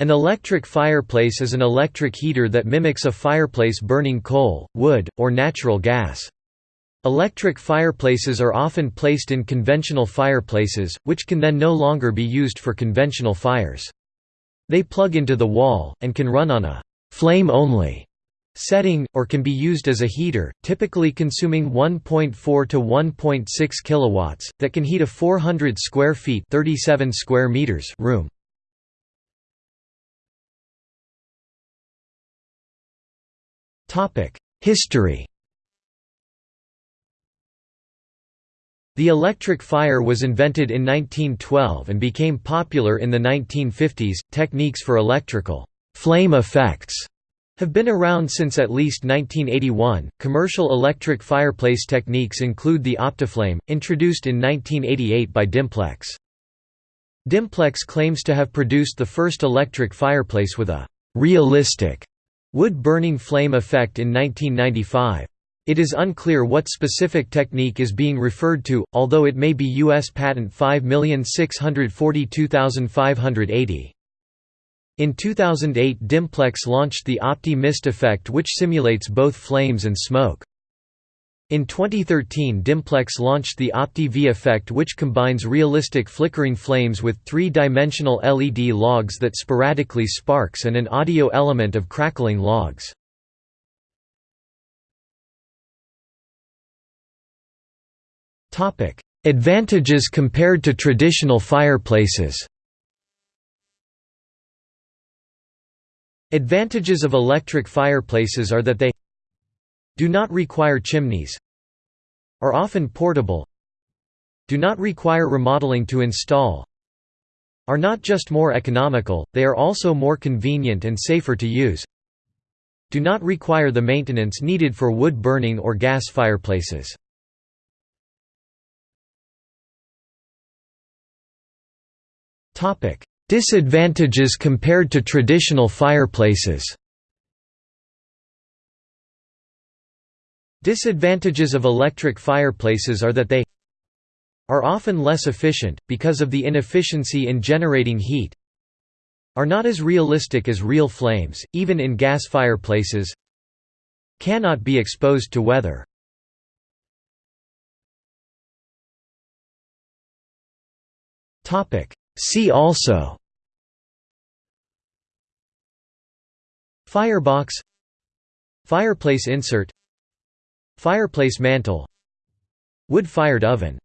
An electric fireplace is an electric heater that mimics a fireplace burning coal, wood, or natural gas. Electric fireplaces are often placed in conventional fireplaces, which can then no longer be used for conventional fires. They plug into the wall, and can run on a «flame-only» setting, or can be used as a heater, typically consuming 1.4 to 1.6 kilowatts, that can heat a 400 square feet 37 square meters room. History The electric fire was invented in 1912 and became popular in the 1950s. Techniques for electrical flame effects have been around since at least 1981. Commercial electric fireplace techniques include the Optiflame, introduced in 1988 by Dimplex. Dimplex claims to have produced the first electric fireplace with a realistic Wood-burning flame effect in 1995. It is unclear what specific technique is being referred to, although it may be U.S. Patent 5642580. In 2008 Dimplex launched the Opti-myst effect which simulates both flames and smoke. In 2013 Dimplex launched the Opti-V effect which combines realistic flickering flames with three-dimensional LED logs that sporadically sparks and an audio element of crackling logs. Advantages compared to traditional fireplaces Advantages of electric fireplaces are that they do not require chimneys are often portable do not require remodeling to install are not just more economical, they are also more convenient and safer to use do not require the maintenance needed for wood burning or gas fireplaces. Disadvantages compared to traditional fireplaces Disadvantages of electric fireplaces are that they are often less efficient, because of the inefficiency in generating heat are not as realistic as real flames, even in gas fireplaces cannot be exposed to weather. See also Firebox Fireplace insert Fireplace mantle Wood-fired oven